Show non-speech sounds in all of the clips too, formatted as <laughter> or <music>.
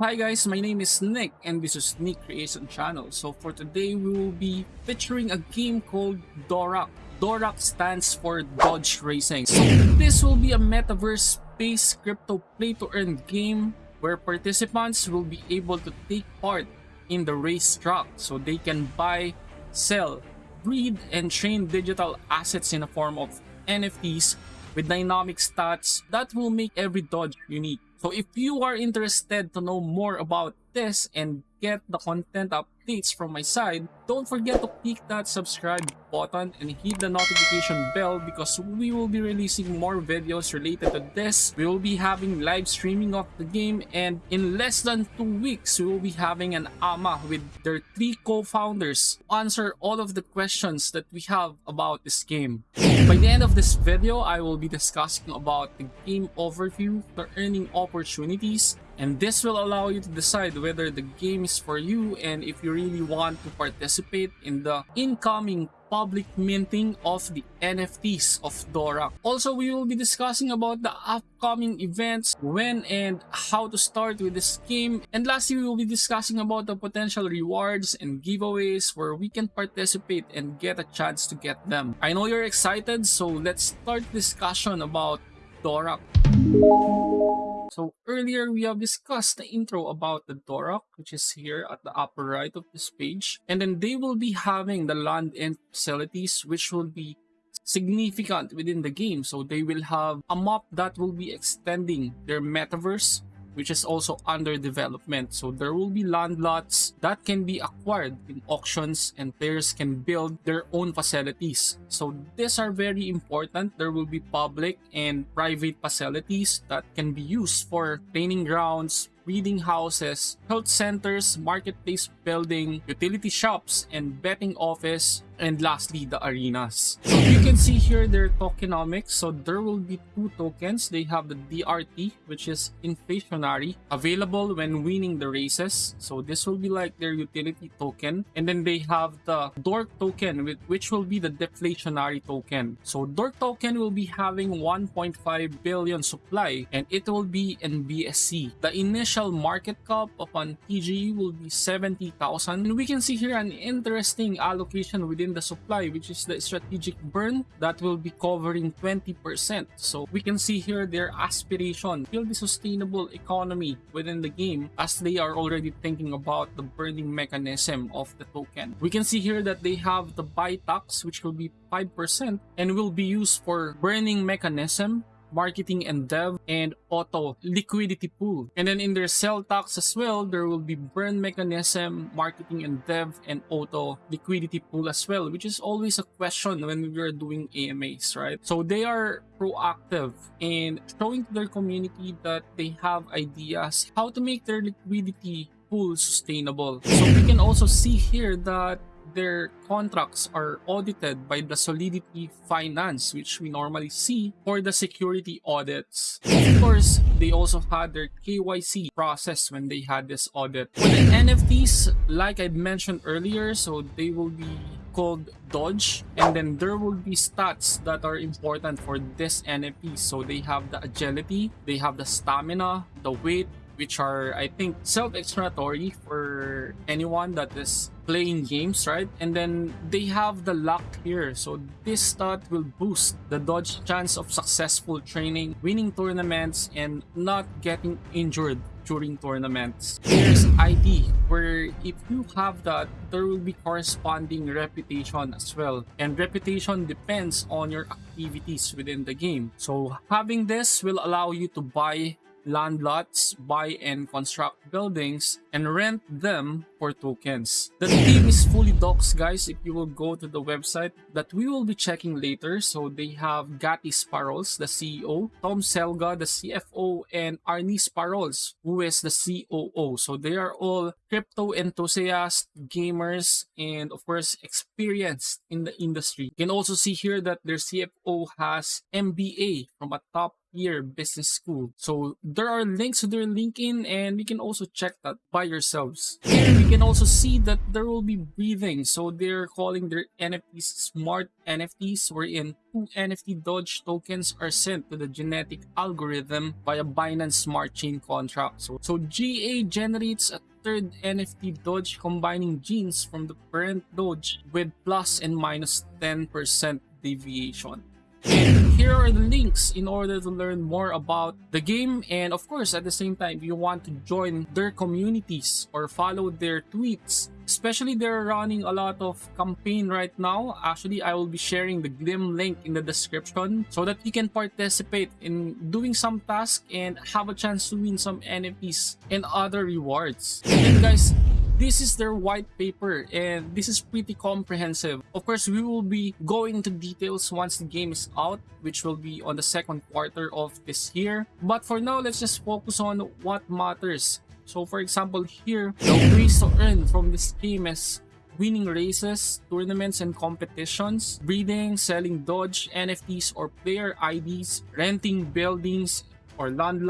Hi guys, my name is Nick and this is Nick Creation Channel. So for today we will be featuring a game called Dorak. Dorak stands for Dodge Racing. So this will be a metaverse-based crypto play-to-earn game where participants will be able to take part in the racetrack so they can buy, sell, breed, and train digital assets in the form of NFTs with dynamic stats that will make every dodge unique. So if you are interested to know more about this and get the content updates from my side, don't forget to click that subscribe button and hit the notification bell because we will be releasing more videos related to this. We will be having live streaming of the game and in less than two weeks, we will be having an AMA with their three co-founders answer all of the questions that we have about this game. By the end of this video, I will be discussing about the game overview, the earning opportunities, and this will allow you to decide whether the game is for you and if you really want to participate in the incoming public minting of the NFTs of Dora. Also, we will be discussing about the upcoming events, when and how to start with this game. And lastly, we will be discussing about the potential rewards and giveaways where we can participate and get a chance to get them. I know you're excited, so let's start discussion about Dorak. So earlier we have discussed the intro about the Dorak, which is here at the upper right of this page. And then they will be having the land and facilities, which will be significant within the game. So they will have a map that will be extending their metaverse which is also under development. So there will be land lots that can be acquired in auctions and players can build their own facilities. So these are very important. There will be public and private facilities that can be used for training grounds, breeding houses, health centers, marketplace building, utility shops, and betting office, and lastly, the arenas. You can see here their tokenomics. So there will be two tokens. They have the DRT, which is inflationary, available when winning the races. So this will be like their utility token. And then they have the Dork token, which will be the deflationary token. So Dork token will be having 1.5 billion supply, and it will be in BSC. The initial market cap upon TGE will be 70,000. And we can see here an interesting allocation within the supply, which is the strategic burn that will be covering 20%. So we can see here their aspiration, build the sustainable economy within the game as they are already thinking about the burning mechanism of the token. We can see here that they have the buy tax, which will be 5% and will be used for burning mechanism marketing and dev, and auto liquidity pool. And then in their sell tax as well, there will be burn mechanism, marketing and dev, and auto liquidity pool as well, which is always a question when we are doing AMAs, right? So they are proactive in showing to their community that they have ideas how to make their liquidity pool sustainable. So we can also see here that their contracts are audited by the Solidity Finance, which we normally see for the security audits. Of course, they also had their KYC process when they had this audit. For the NFTs, like I mentioned earlier, so they will be called Dodge and then there will be stats that are important for this NFT. So they have the agility, they have the stamina, the weight, which are I think self-explanatory for anyone that is playing games, right? And then they have the luck here. So this stat will boost the dodge chance of successful training, winning tournaments, and not getting injured during tournaments. There's ID, where if you have that, there will be corresponding reputation as well. And reputation depends on your activities within the game. So having this will allow you to buy land lots, buy and construct buildings, and rent them for tokens. The team is fully doxed guys if you will go to the website that we will be checking later. So they have Gatti Sparrows, the CEO, Tom Selga, the CFO, and Arnie Sparrows, who is the COO. So they are all crypto enthusiasts, gamers, and of course experienced in the industry. You can also see here that their CFO has MBA from a top Year Business School. So there are links to their LinkedIn and you can also check that by yourselves. Here we can also see that there will be breeding. So they're calling their NFTs smart NFTs wherein two NFT Dodge tokens are sent to the genetic algorithm via Binance Smart Chain contract. So, so GA generates a third NFT Dodge combining genes from the parent Dodge with plus and minus 10% deviation. Here are the links in order to learn more about the game. And of course at the same time you want to join their communities or follow their tweets especially they're running a lot of campaign right now. Actually i will be sharing the Gleam link in the description so that you can participate in doing some task and have a chance to win some nfts and other rewards. And guys this is their white paper and this is pretty comprehensive. Of course, we will be going into details once the game is out, which will be on the second quarter of this year. But for now, let's just focus on what matters. So for example, here, the ways to earn from this game is winning races, tournaments, and competitions, breeding, selling Dodge, NFTs or player IDs, renting buildings, or land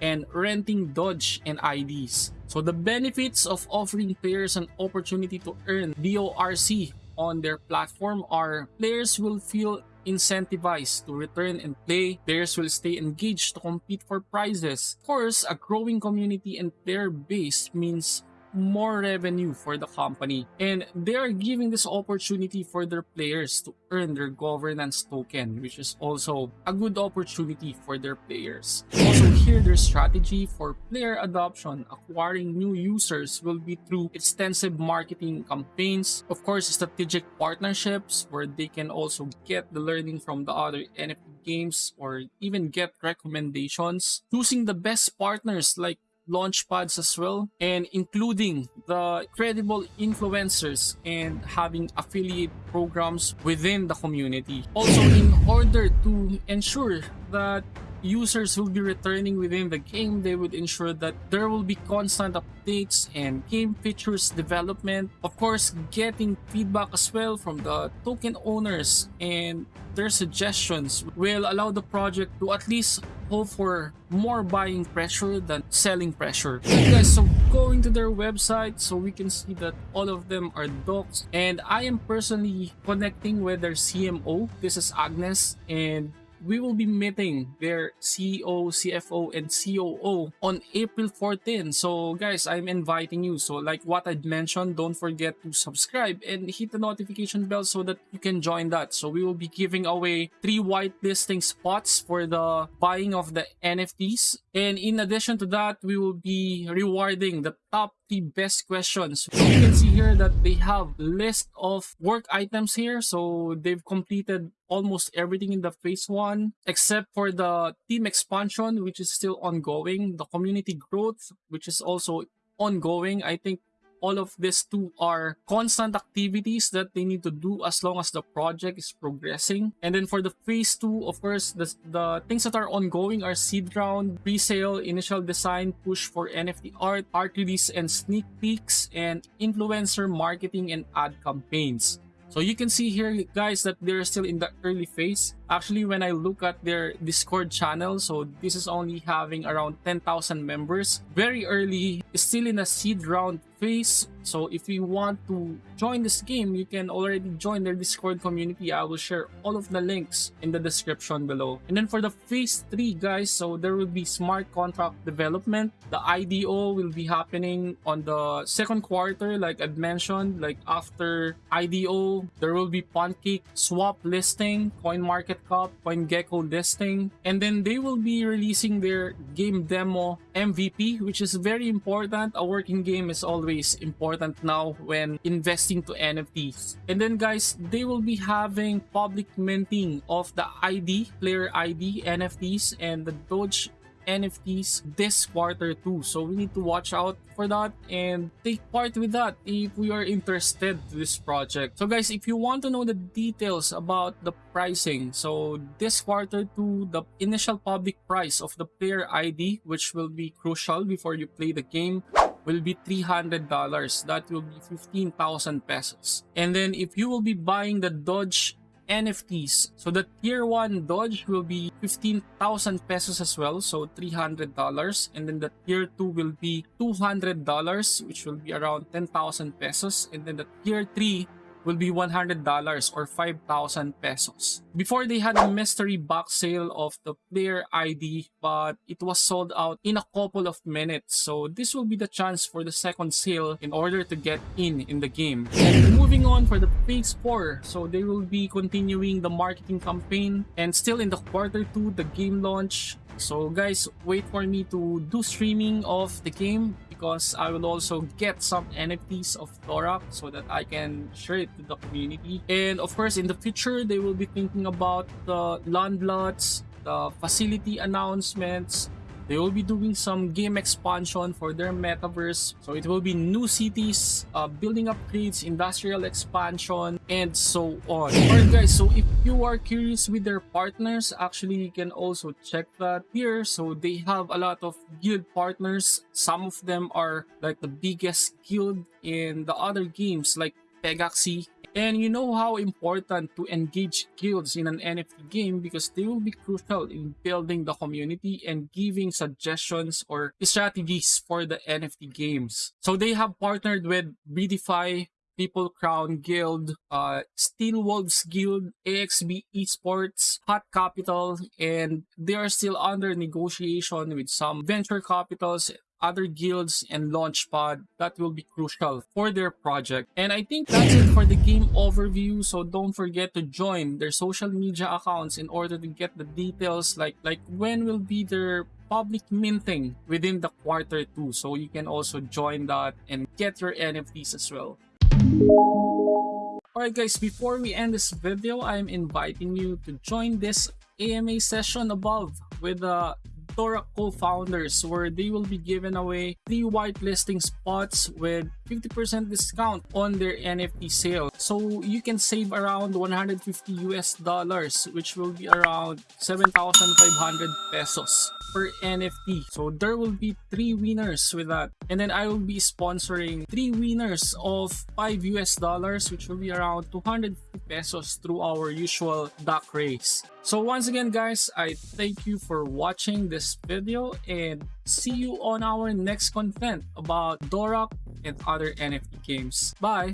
and renting Dodge and IDs. So the benefits of offering players an opportunity to earn DORC on their platform are players will feel incentivized to return and play, players will stay engaged to compete for prizes. Of course, a growing community and player base means more revenue for the company. And they are giving this opportunity for their players to earn their governance token which is also a good opportunity for their players. Also here their strategy for player adoption acquiring new users will be through extensive marketing campaigns of course strategic partnerships where they can also get the learning from the other nft games or even get recommendations. Choosing the best partners like launch pads as well and including the credible influencers and having affiliate programs within the community. Also in order to ensure that users will be returning within the game, they would ensure that there will be constant updates and game features development. Of course, getting feedback as well from the token owners and their suggestions will allow the project to at least hope for more buying pressure than selling pressure. Okay guys, so going to their website so we can see that all of them are docs and I am personally connecting with their CMO. This is Agnes and we will be meeting their CEO, CFO, and COO on April 14. So guys, I'm inviting you. So like what I'd mentioned, don't forget to subscribe and hit the notification bell so that you can join that. So we will be giving away three whitelisting spots for the buying of the NFTs. And in addition to that, we will be rewarding the top the best questions. You can see here that they have list of work items here. So they've completed almost everything in the phase one except for the team expansion which is still ongoing the community growth which is also ongoing i think all of these two are constant activities that they need to do as long as the project is progressing. And then for the phase two, of course, the, the things that are ongoing are seed round, pre-sale, initial design, push for NFT art, art release and sneak peeks, and influencer marketing and ad campaigns. So you can see here guys that they're still in the early phase. Actually, when I look at their Discord channel, so this is only having around 10,000 members. Very early, still in a seed round phase. So if you want to join this game, you can already join their Discord community. I will share all of the links in the description below. And then for the phase 3 guys, so there will be smart contract development. The IDO will be happening on the second quarter like I mentioned. Like after IDO, there will be Pancake swap listing, Coin Market Market Cap, CoinGecko listing, and then they will be releasing their game demo MVP, which is very important. A working game is always important now when investing to NFTs. And then guys, they will be having public minting of the ID, player ID, NFTs, and the Doge NFTs this quarter too. So we need to watch out for that and take part with that if we are interested to this project. So guys, if you want to know the details about the pricing, so this quarter two, the initial public price of the player ID, which will be crucial before you play the game, will be $300. That will be 15,000 pesos. And then if you will be buying the Dodge NFTs. So the tier 1 Dodge will be 15,000 pesos as well, so $300. And then the tier 2 will be $200, which will be around 10,000 pesos. And then the tier 3 will be $100 or 5,000 pesos. Before they had a mystery box sale of the player ID but it was sold out in a couple of minutes so this will be the chance for the second sale in order to get in in the game. And moving on for the phase 4 so they will be continuing the marketing campaign and still in the quarter 2 the game launch so guys, wait for me to do streaming of the game because I will also get some NFTs of Dorak so that I can share it to the community. And of course, in the future, they will be thinking about the land lots, the facility announcements, they will be doing some game expansion for their metaverse. So it will be new cities, uh, building upgrades, industrial expansion, and so on. <clears throat> Alright guys, so if you are curious with their partners, actually you can also check that here. So they have a lot of guild partners. Some of them are like the biggest guild in the other games like Pegaxy and you know how important to engage guilds in an NFT game because they will be crucial in building the community and giving suggestions or strategies for the NFT games. So they have partnered with Redefy, People Crown Guild, uh, Steel Wolves Guild, AXB Esports, Hot Capital, and they are still under negotiation with some venture capitals other guilds and launchpad that will be crucial for their project. And i think that's it for the game overview. So don't forget to join their social media accounts in order to get the details like like when will be their public minting within the quarter two. So you can also join that and get your nfts as well. Alright guys, before we end this video, I'm inviting you to join this AMA session above with the Tora co-founders where they will be giving away three whitelisting spots with 50% discount on their NFT sale. So you can save around 150 US dollars which will be around 7,500 pesos per NFT. So there will be three winners with that. And then I will be sponsoring three winners of 5 US dollars which will be around 250 pesos through our usual duck race. So once again guys, I thank you for watching this video and see you on our next content about Dorak and other NFT games. Bye!